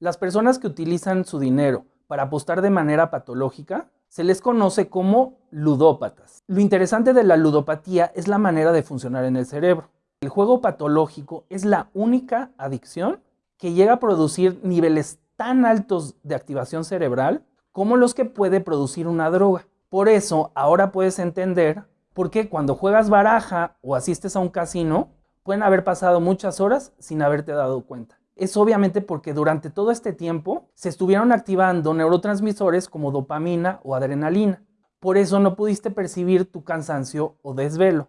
Las personas que utilizan su dinero para apostar de manera patológica se les conoce como ludópatas. Lo interesante de la ludopatía es la manera de funcionar en el cerebro. El juego patológico es la única adicción que llega a producir niveles tan altos de activación cerebral como los que puede producir una droga. Por eso ahora puedes entender por qué cuando juegas baraja o asistes a un casino pueden haber pasado muchas horas sin haberte dado cuenta. Es obviamente porque durante todo este tiempo se estuvieron activando neurotransmisores como dopamina o adrenalina. Por eso no pudiste percibir tu cansancio o desvelo.